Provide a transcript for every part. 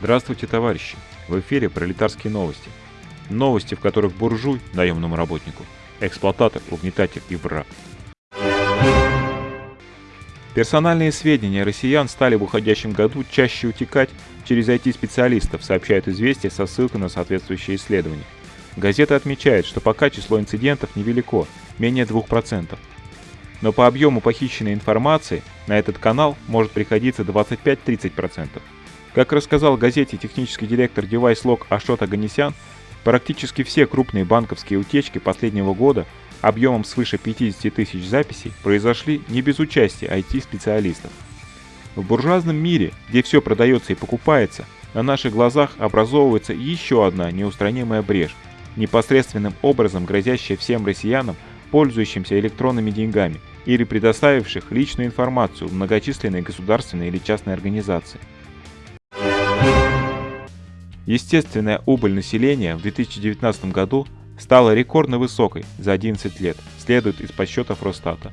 Здравствуйте, товарищи! В эфире пролетарские новости. Новости, в которых буржуй, наемному работнику, эксплуататор, угнетатель и враг. Персональные сведения россиян стали в уходящем году чаще утекать через IT-специалистов, сообщают известия со ссылкой на соответствующее исследование. Газета отмечает, что пока число инцидентов невелико, менее 2%. Но по объему похищенной информации на этот канал может приходиться 25-30%. Как рассказал газете технический директор DeviceLog Ашот Аганесян, практически все крупные банковские утечки последнего года объемом свыше 50 тысяч записей произошли не без участия IT-специалистов. В буржуазном мире, где все продается и покупается, на наших глазах образовывается еще одна неустранимая брешь, непосредственным образом грозящая всем россиянам, пользующимся электронными деньгами или предоставивших личную информацию в многочисленные государственные или частные организации. Естественная убыль населения в 2019 году стала рекордно высокой за 11 лет, следует из подсчетов Росстата.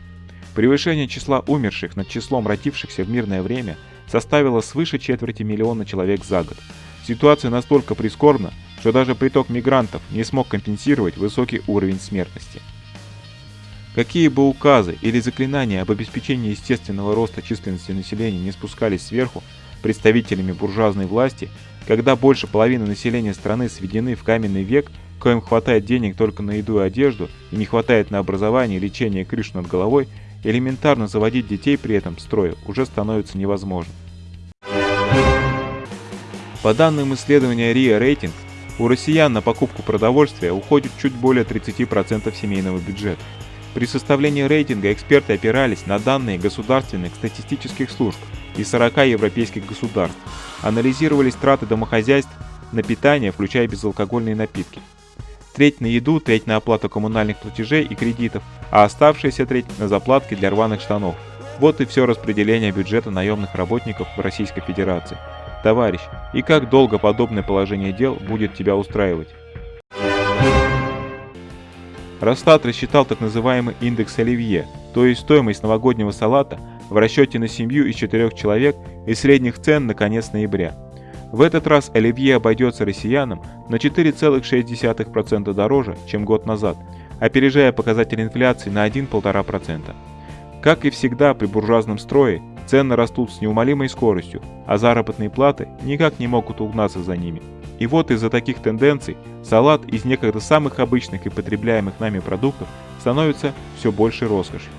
Превышение числа умерших над числом родившихся в мирное время составило свыше четверти миллиона человек за год. Ситуация настолько прискорбна, что даже приток мигрантов не смог компенсировать высокий уровень смертности. Какие бы указы или заклинания об обеспечении естественного роста численности населения не спускались сверху представителями буржуазной власти, когда больше половины населения страны сведены в каменный век, коим хватает денег только на еду и одежду и не хватает на образование, лечение и крышу над головой, элементарно заводить детей при этом строя уже становится невозможно. По данным исследования RIA Ratings, у россиян на покупку продовольствия уходит чуть более 30% семейного бюджета. При составлении рейтинга эксперты опирались на данные государственных статистических служб из 40 европейских государств, анализировались траты домохозяйств на питание, включая безалкогольные напитки. Треть на еду, треть на оплату коммунальных платежей и кредитов, а оставшаяся треть на заплатки для рваных штанов. Вот и все распределение бюджета наемных работников в Российской Федерации. Товарищ, и как долго подобное положение дел будет тебя устраивать? Росстат рассчитал так называемый индекс Оливье, то есть стоимость новогоднего салата в расчете на семью из четырех человек и средних цен на конец ноября. В этот раз оливье обойдется россиянам на 4,6% дороже, чем год назад, опережая показатель инфляции на 1-1,5%. Как и всегда при буржуазном строе, цены растут с неумолимой скоростью, а заработные платы никак не могут угнаться за ними. И вот из-за таких тенденций салат из некогда самых обычных и потребляемых нами продуктов становится все большей роскошью.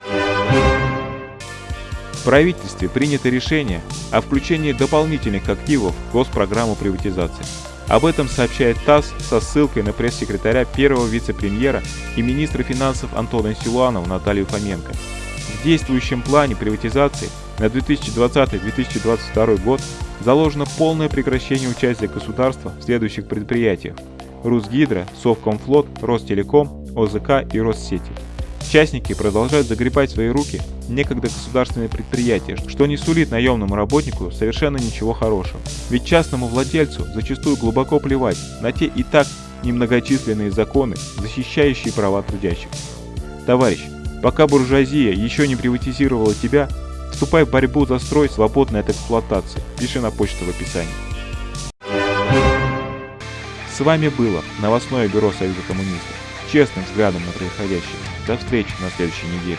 В правительстве принято решение о включении дополнительных активов в госпрограмму приватизации. Об этом сообщает ТАСС со ссылкой на пресс-секретаря первого вице-премьера и министра финансов Антона Силуанова Наталью Фоменко. В действующем плане приватизации на 2020-2022 год заложено полное прекращение участия государства в следующих предприятиях – Русгидро, Совкомфлот, Ростелеком, ОЗК и Россети. Частники продолжают загребать в свои руки некогда государственные предприятия, что не сулит наемному работнику совершенно ничего хорошего. Ведь частному владельцу зачастую глубоко плевать на те и так немногочисленные законы, защищающие права трудящихся. Товарищ, пока буржуазия еще не приватизировала тебя, вступай в борьбу за строй, свободный от эксплуатации. Пиши на почту в описании. С вами было новостное бюро Союза коммунистов. Честным взглядом на происходящее. До встречи на следующей неделе.